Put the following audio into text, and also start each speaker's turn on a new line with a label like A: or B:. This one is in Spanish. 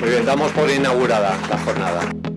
A: Muy bien, damos por inaugurada la jornada.